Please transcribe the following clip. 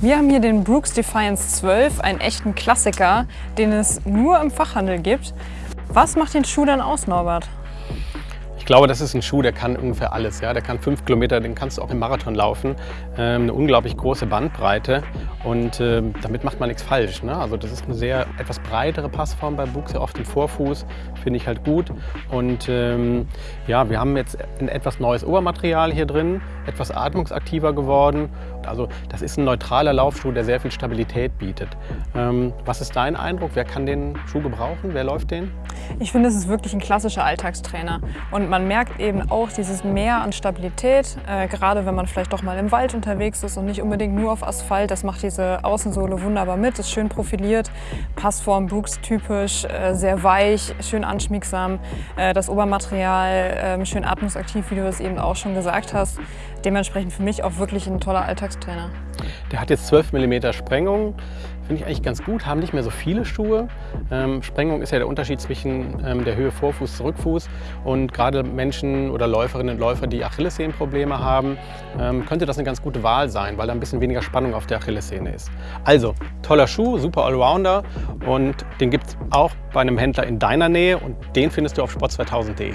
Wir haben hier den Brooks Defiance 12, einen echten Klassiker, den es nur im Fachhandel gibt. Was macht den Schuh dann aus, Norbert? glaube, das ist ein Schuh, der kann ungefähr alles. Ja? Der kann fünf Kilometer, den kannst du auch im Marathon laufen. Ähm, eine unglaublich große Bandbreite und ähm, damit macht man nichts falsch. Ne? Also das ist eine sehr etwas breitere Passform bei sehr oft im Vorfuß, finde ich halt gut. Und ähm, ja, wir haben jetzt ein etwas neues Obermaterial hier drin, etwas atmungsaktiver geworden. Also das ist ein neutraler Laufschuh, der sehr viel Stabilität bietet. Ähm, was ist dein Eindruck? Wer kann den Schuh gebrauchen? Wer läuft den? Ich finde, es ist wirklich ein klassischer Alltagstrainer. Und man merkt eben auch dieses Mehr an Stabilität, äh, gerade wenn man vielleicht doch mal im Wald unterwegs ist und nicht unbedingt nur auf Asphalt. Das macht diese Außensohle wunderbar mit, ist schön profiliert, Passform Brooks typisch, äh, sehr weich, schön anschmiegsam. Äh, das Obermaterial äh, schön atmungsaktiv, wie du es eben auch schon gesagt hast. Dementsprechend für mich auch wirklich ein toller Alltagstrainer. Der hat jetzt 12 mm Sprengung. Finde ich eigentlich ganz gut, haben nicht mehr so viele Schuhe. Ähm, Sprengung ist ja der Unterschied zwischen ähm, der Höhe Vorfuß zu Rückfuß. Und gerade Menschen oder Läuferinnen und Läufer, die Achillessehnenprobleme haben, ähm, könnte das eine ganz gute Wahl sein, weil da ein bisschen weniger Spannung auf der Achillessehne ist. Also, toller Schuh, super Allrounder und den gibt es auch bei einem Händler in deiner Nähe und den findest du auf sport2000.de.